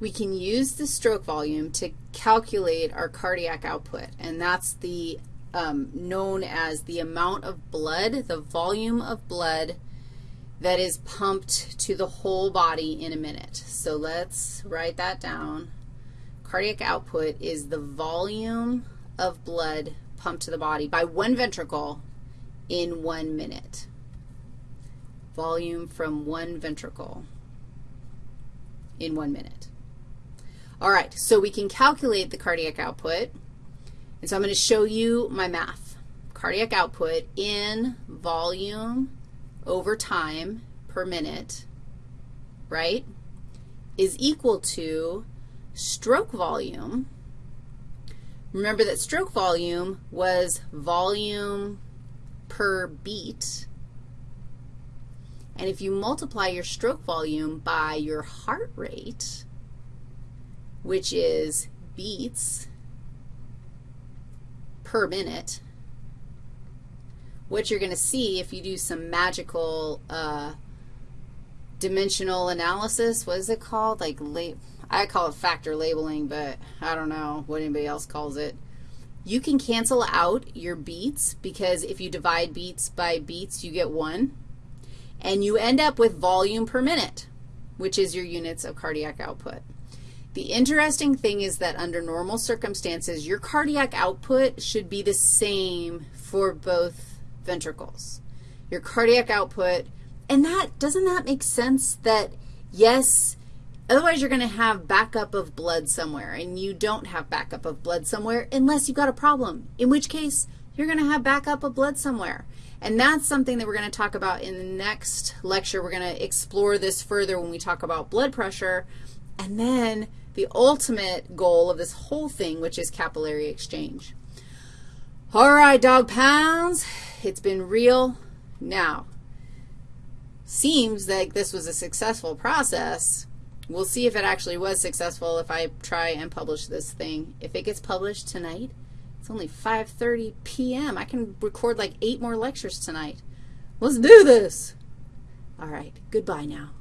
we can use the stroke volume to calculate our cardiac output, and that's the um, known as the amount of blood, the volume of blood that is pumped to the whole body in a minute. So let's write that down. Cardiac output is the volume of blood pumped to the body by one ventricle in one minute. Volume from one ventricle in one minute. All right, so we can calculate the cardiac output. And so I'm going to show you my math. Cardiac output in volume over time per minute, right, is equal to stroke volume. Remember that stroke volume was volume per beat. And if you multiply your stroke volume by your heart rate, which is beats per minute, what you're going to see if you do some magical uh, dimensional analysis, what is it called? Like, I call it factor labeling, but I don't know what anybody else calls it. You can cancel out your beats because if you divide beats by beats, you get 1. And you end up with volume per minute, which is your units of cardiac output. The interesting thing is that under normal circumstances, your cardiac output should be the same for both ventricles. Your cardiac output, and that, doesn't that make sense that, yes, otherwise you're going to have backup of blood somewhere, and you don't have backup of blood somewhere unless you've got a problem, in which case you're going to have backup of blood somewhere. And that's something that we're going to talk about in the next lecture. We're going to explore this further when we talk about blood pressure. And then the ultimate goal of this whole thing, which is capillary exchange. All right, dog pounds, it's been real. Now, seems like this was a successful process. We'll see if it actually was successful if I try and publish this thing. If it gets published tonight, it's only 5.30 p.m. I can record like eight more lectures tonight. Let's do this. All right, goodbye now.